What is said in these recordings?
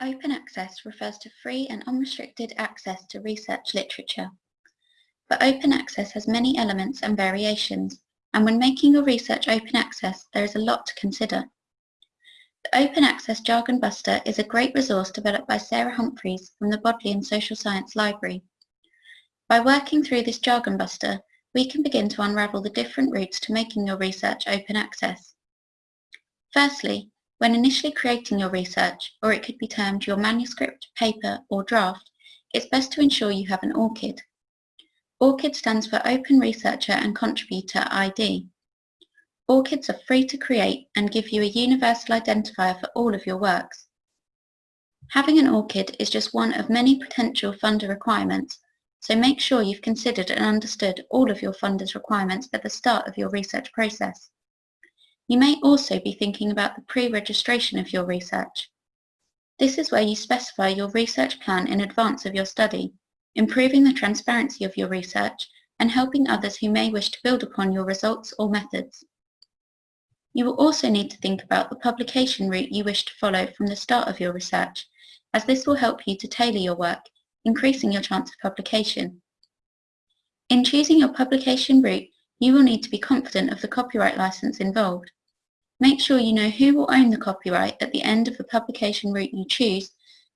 Open access refers to free and unrestricted access to research literature. But open access has many elements and variations, and when making your research open access, there is a lot to consider. The Open Access Jargon Buster is a great resource developed by Sarah Humphreys from the Bodleian Social Science Library. By working through this Jargon Buster, we can begin to unravel the different routes to making your research open access. Firstly, when initially creating your research, or it could be termed your manuscript, paper or draft, it's best to ensure you have an ORCID. ORCID stands for Open Researcher and Contributor ID. ORCIDs are free to create and give you a universal identifier for all of your works. Having an ORCID is just one of many potential funder requirements, so make sure you've considered and understood all of your funder's requirements at the start of your research process. You may also be thinking about the pre-registration of your research. This is where you specify your research plan in advance of your study, improving the transparency of your research and helping others who may wish to build upon your results or methods. You will also need to think about the publication route you wish to follow from the start of your research, as this will help you to tailor your work, increasing your chance of publication. In choosing your publication route, you will need to be confident of the copyright license involved. Make sure you know who will own the copyright at the end of the publication route you choose,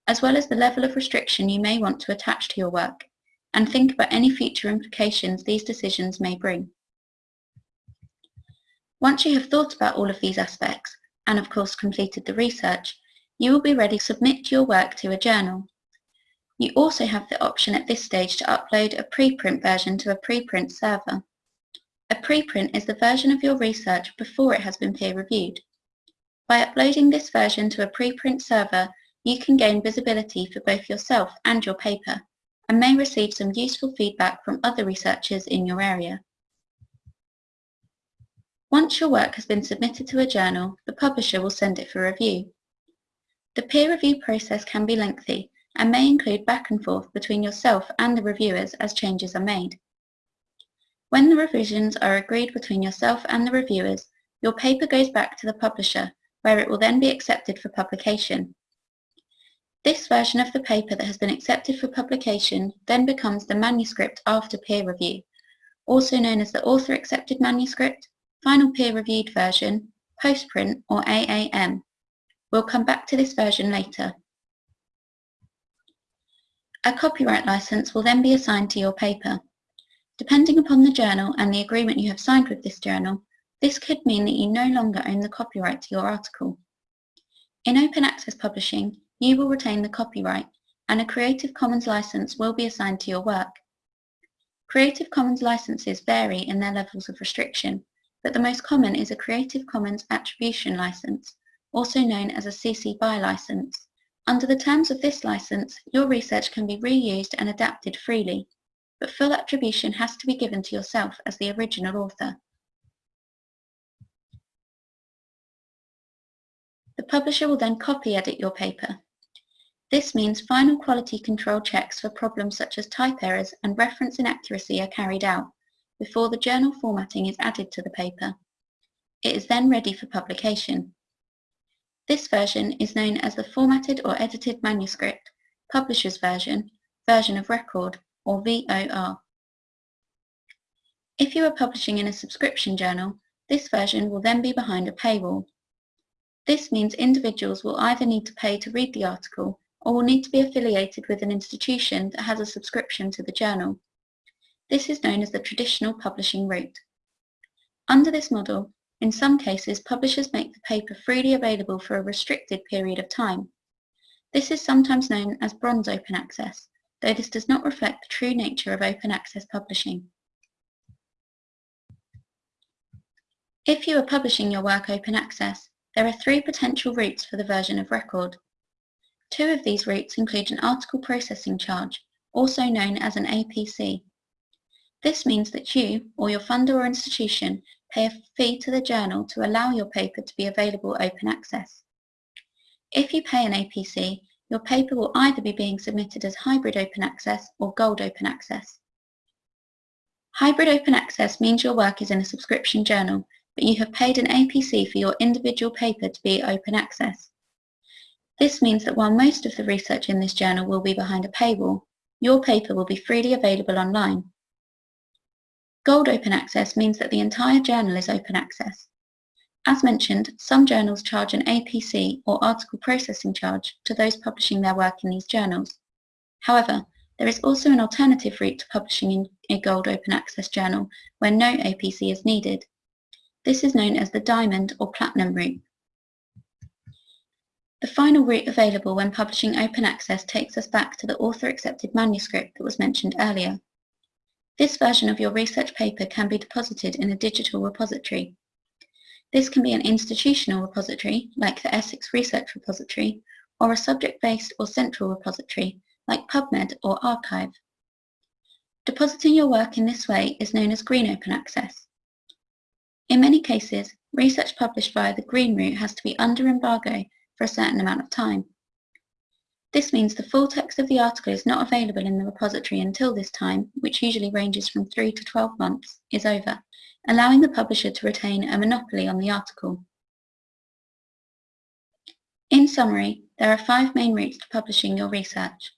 as well as the level of restriction you may want to attach to your work, and think about any future implications these decisions may bring. Once you have thought about all of these aspects, and of course completed the research, you will be ready to submit your work to a journal. You also have the option at this stage to upload a preprint version to a preprint server. A preprint is the version of your research before it has been peer-reviewed. By uploading this version to a preprint server, you can gain visibility for both yourself and your paper, and may receive some useful feedback from other researchers in your area. Once your work has been submitted to a journal, the publisher will send it for review. The peer review process can be lengthy and may include back and forth between yourself and the reviewers as changes are made. When the revisions are agreed between yourself and the reviewers, your paper goes back to the publisher, where it will then be accepted for publication. This version of the paper that has been accepted for publication then becomes the manuscript after peer review, also known as the author accepted manuscript, final peer reviewed version, postprint or AAM. We'll come back to this version later. A copyright license will then be assigned to your paper. Depending upon the journal and the agreement you have signed with this journal, this could mean that you no longer own the copyright to your article. In open access publishing, you will retain the copyright and a Creative Commons license will be assigned to your work. Creative Commons licenses vary in their levels of restriction, but the most common is a Creative Commons Attribution License, also known as a CC BY license. Under the terms of this license, your research can be reused and adapted freely, but full attribution has to be given to yourself as the original author. The publisher will then copy edit your paper. This means final quality control checks for problems such as type errors and reference inaccuracy are carried out before the journal formatting is added to the paper. It is then ready for publication. This version is known as the Formatted or Edited Manuscript, Publisher's Version, Version of Record, or VOR. If you are publishing in a subscription journal, this version will then be behind a paywall. This means individuals will either need to pay to read the article or will need to be affiliated with an institution that has a subscription to the journal. This is known as the traditional publishing route. Under this model, in some cases, publishers make the paper freely available for a restricted period of time. This is sometimes known as bronze open access, though this does not reflect the true nature of open access publishing. If you are publishing your work open access, there are three potential routes for the version of record. Two of these routes include an article processing charge, also known as an APC. This means that you, or your funder or institution, pay a fee to the journal to allow your paper to be available open access. If you pay an APC, your paper will either be being submitted as hybrid open access or gold open access. Hybrid open access means your work is in a subscription journal, but you have paid an APC for your individual paper to be open access. This means that while most of the research in this journal will be behind a paywall, your paper will be freely available online. Gold Open Access means that the entire journal is open access. As mentioned, some journals charge an APC or article processing charge to those publishing their work in these journals. However, there is also an alternative route to publishing in a Gold Open Access journal where no APC is needed. This is known as the Diamond or Platinum route. The final route available when publishing open access takes us back to the author-accepted manuscript that was mentioned earlier. This version of your research paper can be deposited in a digital repository. This can be an institutional repository, like the Essex Research Repository, or a subject-based or central repository, like PubMed or arXiv. Depositing your work in this way is known as green open access. In many cases, research published via the green route has to be under embargo for a certain amount of time. This means the full text of the article is not available in the repository until this time, which usually ranges from 3 to 12 months, is over, allowing the publisher to retain a monopoly on the article. In summary, there are five main routes to publishing your research.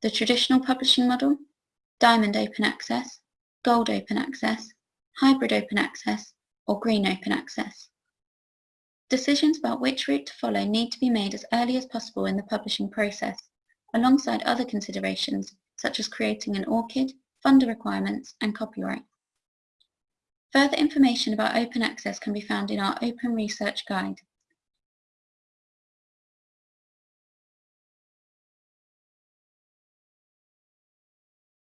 The traditional publishing model, Diamond Open Access, Gold Open Access, Hybrid Open Access, or Green Open Access. Decisions about which route to follow need to be made as early as possible in the publishing process, alongside other considerations such as creating an ORCID, funder requirements and copyright. Further information about open access can be found in our Open Research Guide.